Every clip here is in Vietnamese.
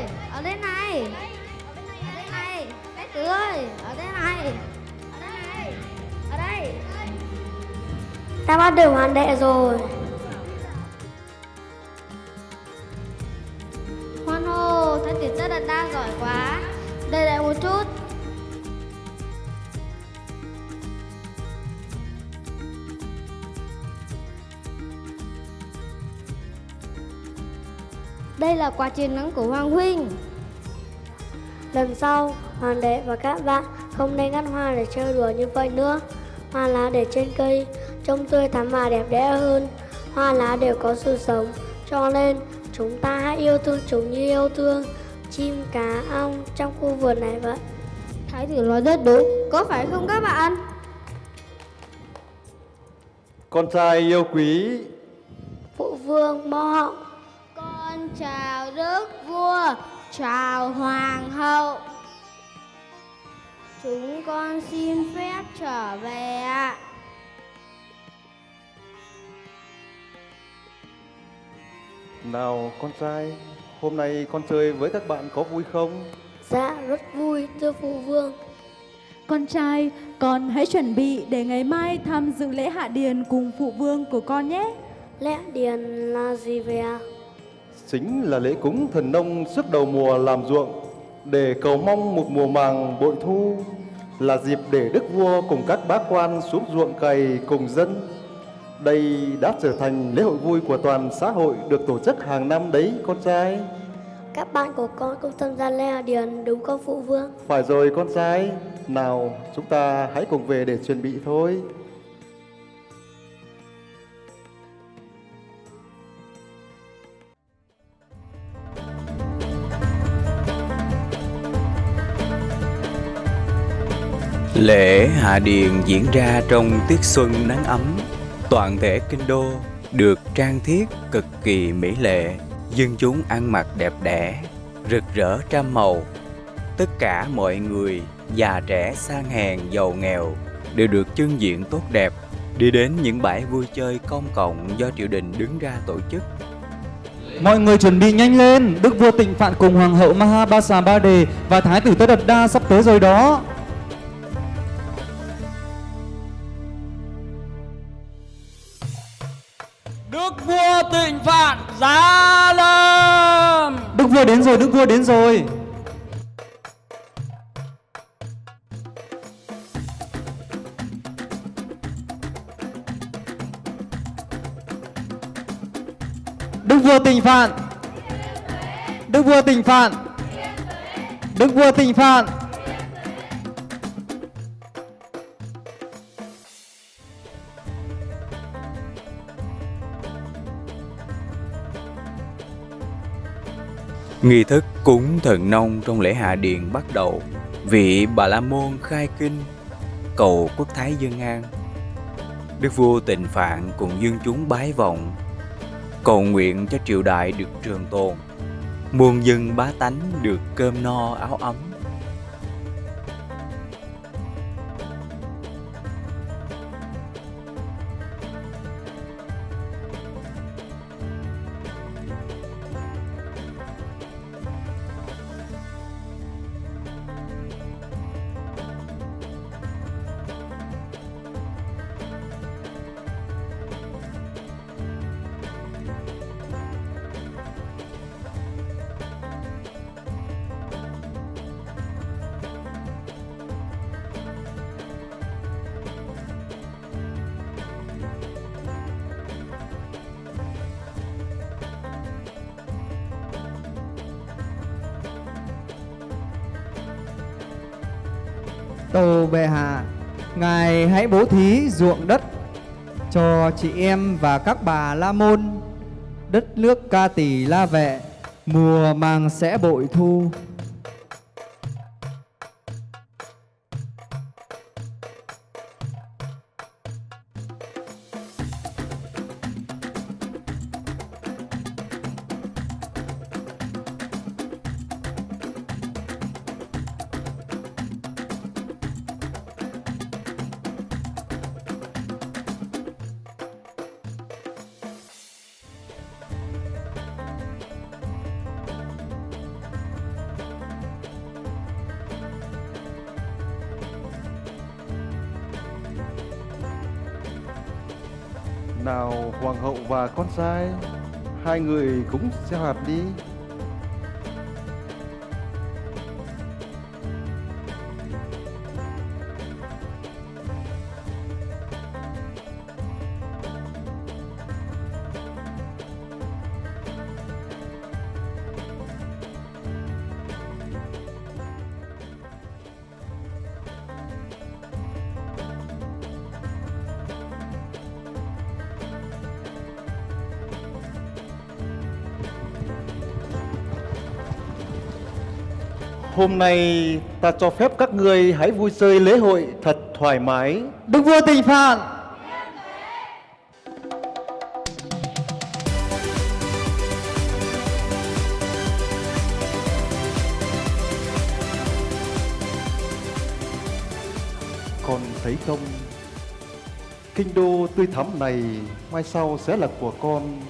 ơi ở đây này, ở đây này. Bé tử ơi, ở đây này. Ở đây này. Ở đây. Ta bắt được hoàn đệ rồi. Là quà chiến thắng của hoàng huynh Lần sau, hoàng đệ và các bạn không nên ngắt hoa để chơi đùa như vậy nữa. Hoa lá để trên cây trông tươi thắm và đẹp đẽ hơn. Hoa lá đều có sự sống, cho nên chúng ta hãy yêu thương chúng như yêu thương chim cá ong trong khu vườn này vậy. thái tử nói rất đúng có phải không các bạn Con trai yêu quý, Phụ vương mo họng chào đức vua chào hoàng hậu chúng con xin phép trở về ạ nào con trai, hôm nay con chơi với các bạn có vui không? Dạ rất vui thưa phụ vương. Con trai, con hãy chuẩn bị để ngày mai tham dự lễ hạ điền cùng phụ vương của con nhé. Lẽ điền là gì vậy ạ? Chính là lễ cúng thần nông suốt đầu mùa làm ruộng để cầu mong một mùa màng bội thu là dịp để đức vua cùng các bá quan xuống ruộng cày cùng dân. Đây đã trở thành lễ hội vui của toàn xã hội được tổ chức hàng năm đấy con trai. Các bạn của con cũng tham gia lễ hạ điền đúng không phụ vương? Phải rồi con trai, nào chúng ta hãy cùng về để chuẩn bị thôi. Lễ hạ điền diễn ra trong tiết xuân nắng ấm, toàn thể kinh đô được trang thiết cực kỳ mỹ lệ, dân chúng ăn mặc đẹp đẽ, rực rỡ trăm màu. Tất cả mọi người, già trẻ sang hèn giàu nghèo đều được trưng diện tốt đẹp, đi đến những bãi vui chơi công cộng do triều đình đứng ra tổ chức. Mọi người chuẩn bị nhanh lên, Đức vua Tịnh Phạn cùng Hoàng hậu Mahabasa Ba Đề và Thái tử Tất Đạt Đa sắp tới rồi đó. Vua đến rồi, Đức vua đến rồi. Đức vua tình Phạn. Đức vua tình Phạn. Đức vua tình Phạn. Nghi thức cúng thần nông trong lễ hạ điện bắt đầu. Vị Bà La Môn khai kinh, cầu quốc thái dân an. Đức vua Tịnh Phạn cùng dân chúng bái vọng, cầu nguyện cho triều đại được trường tồn, muôn dân bá tánh được cơm no áo ấm. Tâu bệ hạ, ngài hãy bố thí ruộng đất cho chị em và các bà la môn. Đất nước ca tỷ la vệ, mùa màng sẽ bội thu. Nào hoàng hậu và con trai, hai người cũng gieo hạt đi. Hôm nay ta cho phép các ngươi hãy vui chơi lễ hội thật thoải mái. Đức vua tịnh phạn Con thấy không? Kinh đô tươi thắm này mai sau sẽ là của con.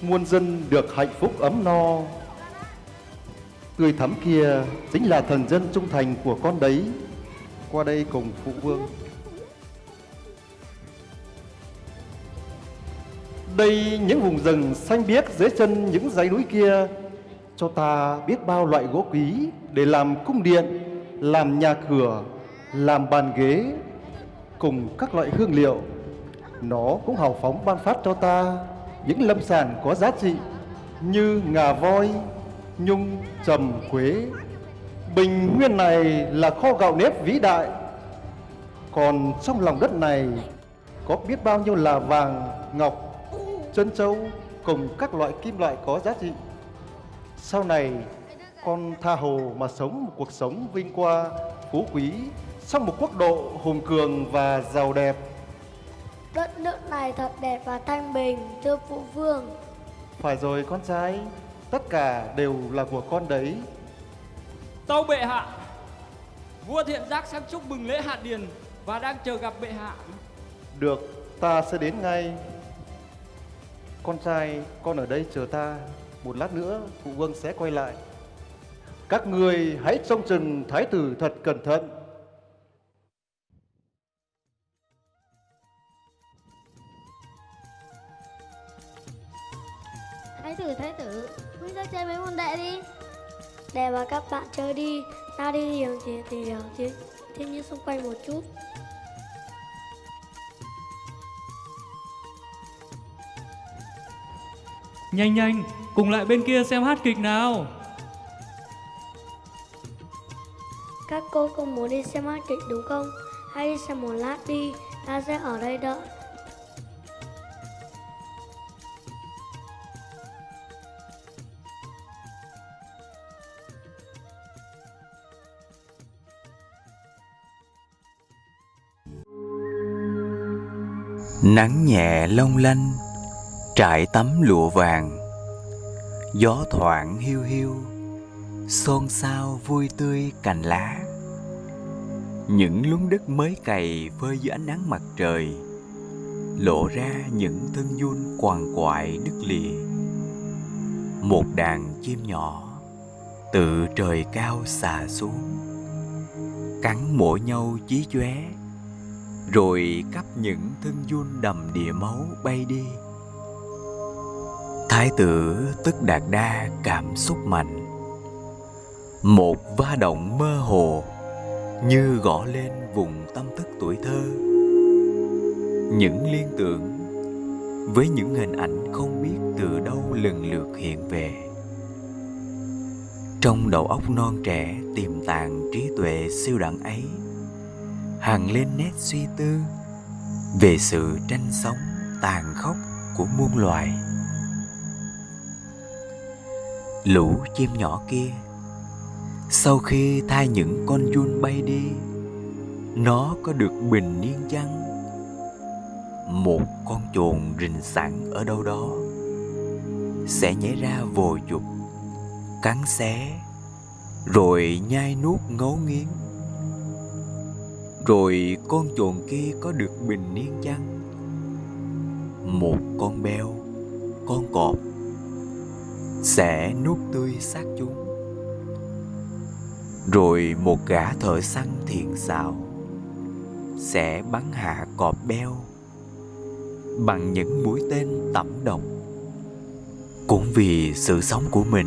Muôn dân được hạnh phúc ấm no. Tươi thắm kia chính là thần dân trung thành của con đấy. Qua đây cùng phụ vương. Đây những vùng rừng xanh biếc dưới chân những dãy núi kia cho ta biết bao loại gỗ quý để làm cung điện, làm nhà cửa, làm bàn ghế cùng các loại hương liệu. Nó cũng hào phóng ban phát cho ta những lâm sản có giá trị như ngà voi, nhung, trầm, quế. Bình nguyên này là kho gạo nếp vĩ đại. Còn trong lòng đất này có biết bao nhiêu là vàng, ngọc, trân châu cùng các loại kim loại có giá trị. Sau này con tha hồ mà sống một cuộc sống vinh qua, phú quý trong một quốc độ hùng cường và giàu đẹp. Đất nước này thật đẹp và thanh bình, thưa phụ vương. Phải rồi con trai, tất cả đều là của con đấy. Tâu bệ hạ Vua thiện giác sang chúc mừng lễ hạ điền Và đang chờ gặp bệ hạ Được, ta sẽ đến ngay. Con trai, con ở đây chờ ta. Một lát nữa, phụ vương sẽ quay lại. Các người hãy trông chừng thái tử thật cẩn thận. Thái tử, thái tử, huynh ra chơi với môn đệ đi. Để và các bạn chơi đi, ta đi tìm thì tìm hiểu thiên, thiên nhiên xung quanh một chút. Nhanh nhanh, cùng lại bên kia xem hát kịch nào. Các cô không muốn đi xem hát kịch đúng không? Hãy đi xem một lát đi, ta sẽ ở đây đợi. Nắng nhẹ long lanh, Trải tấm lụa vàng. Gió thoảng hiu hiu, Xôn xao vui tươi cành lá. Những luống đất mới cày phơi dưới ánh nắng mặt trời, Lộ ra những thân dun quằn quại đứt lìa. Một đàn chim nhỏ tự trời cao xà xuống, Cắn mổ nhau chí chóe rồi cắp những thân run đầm địa máu bay đi. Thái tử tức đạt đa cảm xúc mạnh. Một va động mơ hồ như gõ lên vùng tâm thức tuổi thơ. Những liên tưởng với những hình ảnh không biết từ đâu lần lượt hiện về. Trong đầu óc non trẻ tiềm tàng trí tuệ siêu đẳng ấy hằng lên nét suy tư. Về sự tranh sống, tàn khốc của muôn loài. Lũ chim nhỏ kia, sau khi thay những con giun bay đi, nó có được bình yên chăng? Một con chuồn rình sẵn ở đâu đó, sẽ nhảy ra vồ chụp, cắn xé, rồi nhai nuốt ngấu nghiến rồi con chuồn kia có được bình yên chăng? Một con beo, con cọp, sẽ nuốt tươi xác chúng. Rồi một gã thợ săn thiện xảo sẽ bắn hạ cọp beo bằng những mũi tên tẩm độc cũng vì sự sống của mình,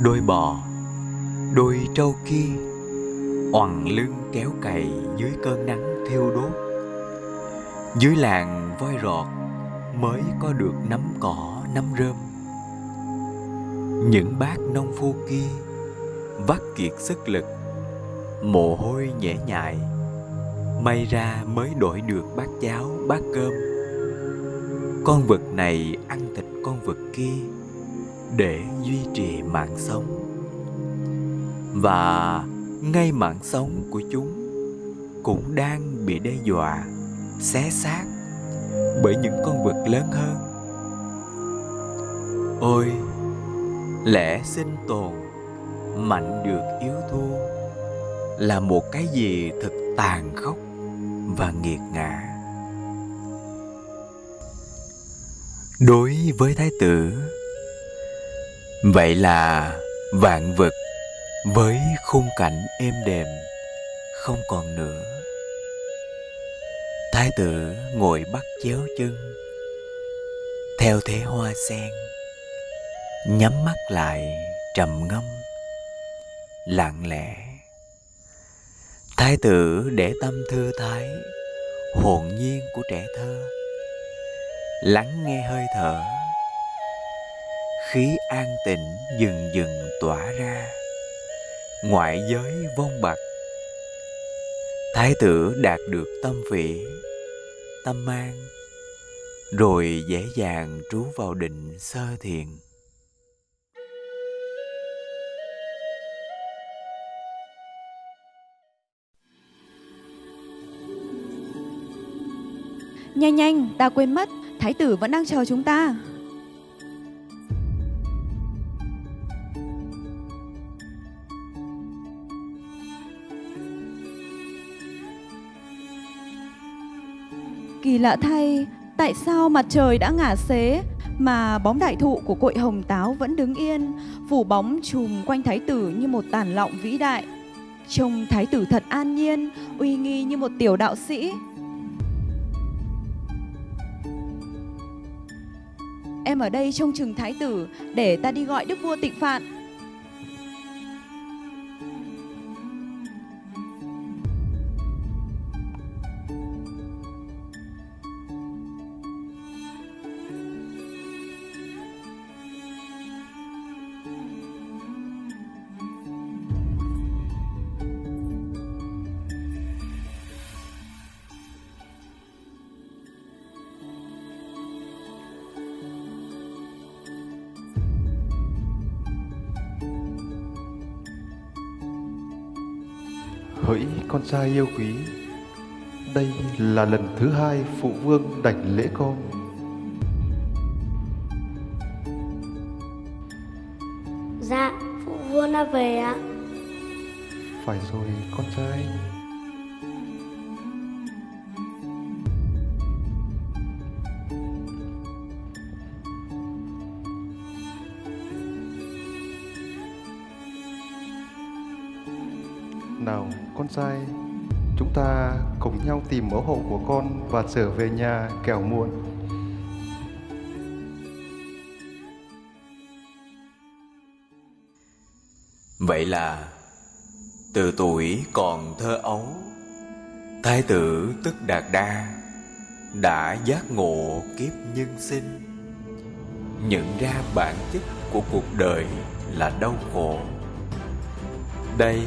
đôi bò, đôi trâu kia oằn lưng kéo cày dưới cơn nắng thiêu đốt. Dưới làng voi rọt mới có được nắm cỏ nắm rơm. Những bác nông phu kia vắt kiệt sức lực, mồ hôi nhễ nhại. May ra mới đổi được bát cháo, bát cơm. Con vật này ăn thịt con vật kia để duy trì mạng sống. Và ngay mạng sống của chúng cũng đang bị đe dọa, xé xác bởi những con vật lớn hơn. Ôi, lẽ sinh tồn mạnh được yếu thua là một cái gì thật tàn khốc và nghiệt ngã. Đối với thái tử, vậy là vạn vật với khung cảnh êm đềm, không còn nữa. Thái tử ngồi bắt chéo chân, theo thế hoa sen, nhắm mắt lại trầm ngâm, lặng lẽ. Thái tử để tâm thư thái, hồn nhiên của trẻ thơ, lắng nghe hơi thở. Khí an tịnh dừng dừng tỏa ra ngoại giới vong bạc thái tử đạt được tâm vị tâm an rồi dễ dàng trú vào định sơ thiền Nhanh nhanh, ta quên mất, thái tử vẫn đang chờ chúng ta. Kỳ lạ thay, tại sao mặt trời đã ngả xế mà bóng đại thụ của cội hồng táo vẫn đứng yên, phủ bóng trùm quanh thái tử như một tàn lọng vĩ đại. Trông thái tử thật an nhiên, uy nghi như một tiểu đạo sĩ. Em ở đây trông chừng thái tử để ta đi gọi đức vua tịnh phạn. Hỡi con trai yêu quý. Đây là lần thứ hai phụ vương đảnh lễ con. Dạ, phụ vương đã về ạ. phải rồi con trai sai. Chúng ta cùng nhau tìm mẫu hộ của con và trở về nhà kẻo muộn. Vậy là, từ tuổi còn thơ ấu, thái tử tức đạt đa đã giác ngộ kiếp nhân sinh. Nhận ra bản chất của cuộc đời là đau khổ. Đây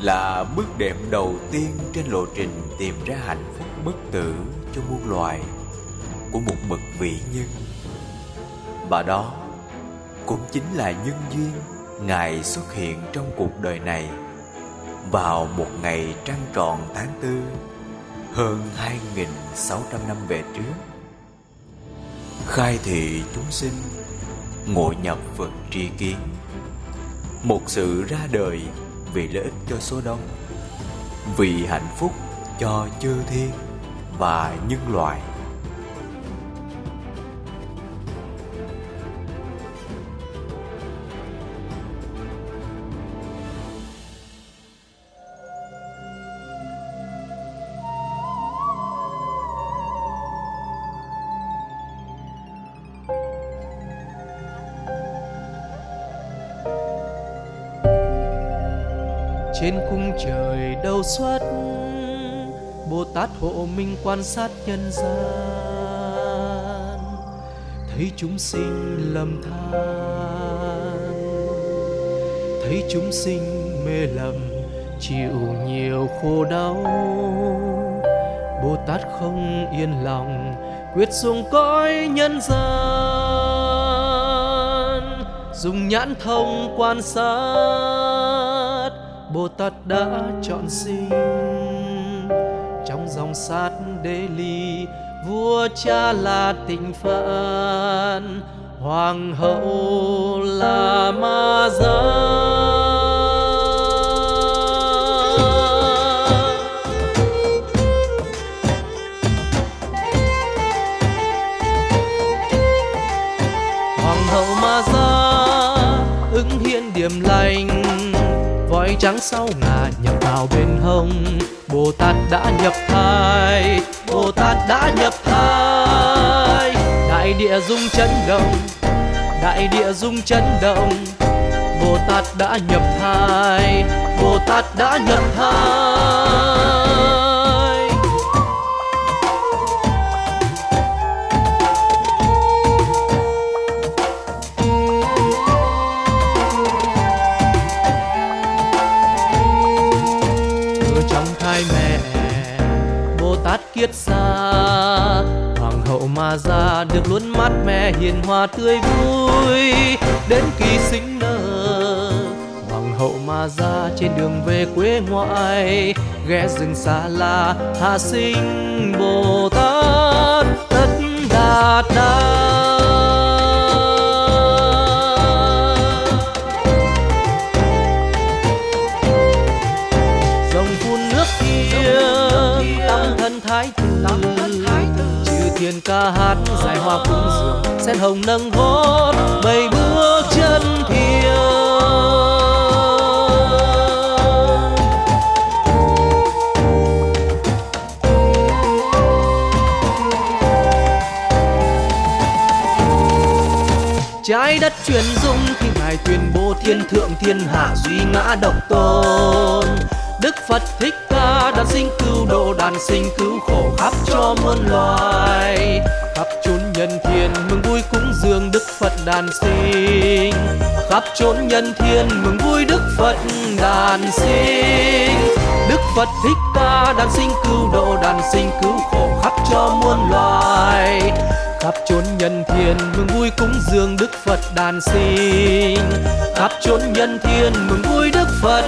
là bước đệm đầu tiên trên lộ trình tìm ra hạnh phúc bất tử cho muôn loài của một bậc vĩ nhân. Và đó cũng chính là nhân duyên ngài xuất hiện trong cuộc đời này vào một ngày trăng tròn tháng tư, hơn 2.600 năm về trước. Khai thị chúng sinh, ngộ nhập Phật tri kiến. Một sự ra đời vì lợi ích cho số đông, vì hạnh phúc cho chư thiên và nhân loại. Bồ tát hộ minh quan sát nhân gian. Thấy chúng sinh lầm than. Thấy chúng sinh mê lầm, chịu nhiều khổ đau. Bồ tát không yên lòng, quyết xuống cõi nhân gian. Dùng nhãn thông quan sát bồ tát đã chọn sinh trong sát đế ly, vua cha là tịnh phạn, hoàng hậu là ma gia hoàng hậu ma gia ứng hiện điểm lành voi trắng sau ngà nhập vào bên hông bồ tát đã nhập thai bồ tát đã nhập thai. Đại địa rung chấn động, đại địa rung chấn động. Bồ tát đã nhập thai bồ tát đã nhập thai. Kiết xa. Hoàng hậu mà ra được luôn mát mẹ hiền hòa, tươi vui. Đến kỳ sinh nở, hoàng hậu mà ra trên đường về quê ngoại, ghé rừng xa la, hạ sinh bồ tát, tất đạt đa. Trừ ca hát giải hoa cúng dường, sen hồng nâng hót bảy bước chân thiêng trái đất truyền dung khi ngài tuyên bố thiên thượng thiên hạ duy ngã độc tôn. Đức phật thích đàn sinh cứu độ đàn sinh cứu khổ, khắp cho muôn loài. Khắp chốn nhân thiên mừng vui cúng dường đức phật đàn sinh. Khắp chốn nhân thiên mừng vui đức phật đàn sinh. Đức phật thích ca đàn sinh cứu độ đàn sinh cứu khổ, khắp cho muôn loài. Khắp chốn nhân thiên mừng vui cúng dường đức phật đàn sinh. Khắp chốn nhân thiên mừng vui đức phật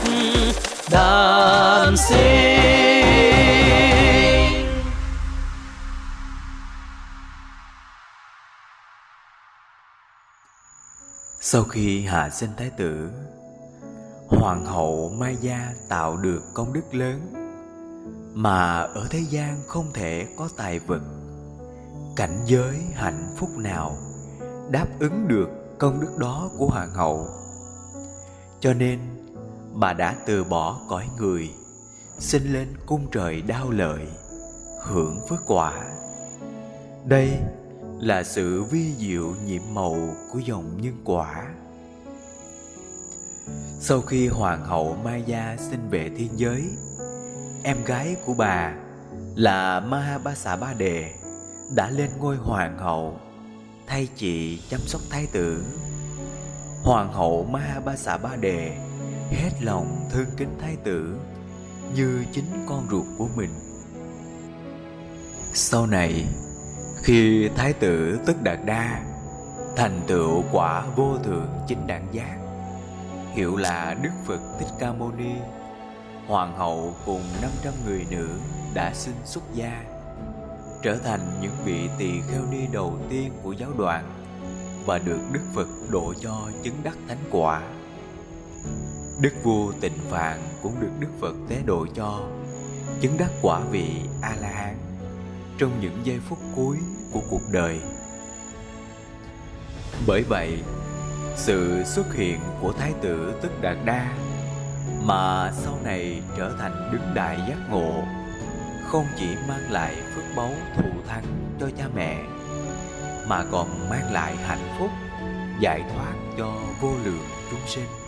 đàn sinh Sau khi hạ sinh thái tử, hoàng hậu Mai Gia tạo được công đức lớn mà ở thế gian không thể có tài vật, cảnh giới hạnh phúc nào đáp ứng được công đức đó của hoàng hậu. Cho nên bà đã từ bỏ cõi người, sinh lên cung trời đau lợi, hưởng phước quả. Đây là sự vi diệu nhiệm màu của dòng nhân quả. Sau khi hoàng hậu Maya sinh về thiên giới, em gái của bà là Mahabasa Ba Đề đã lên ngôi hoàng hậu thay chị chăm sóc thái tử. Hoàng hậu Mahabasa Ba Đề hết lòng thương kính thái tử như chính con ruột của mình. Sau này, khi Thái tử Tức Đạt Đa thành tựu quả vô thượng chính đẳng giác, hiệu là Đức Phật Thích Ca Mâu Ni, hoàng hậu cùng 500 người nữ đã sinh xuất gia, trở thành những vị tỳ kheo ni đầu tiên của giáo đoàn và được Đức Phật độ cho chứng đắc thánh quả. Đức vua Tịnh Phạn cũng được Đức Phật tế độ cho chứng đắc quả vị A La Hán trong những giây phút cuối của cuộc đời. Bởi vậy, sự xuất hiện của Thái tử Tức Đạt Đa mà sau này trở thành đứng đại giác ngộ không chỉ mang lại phước báu thù thắng cho cha mẹ mà còn mang lại hạnh phúc giải thoát cho vô lượng chúng sinh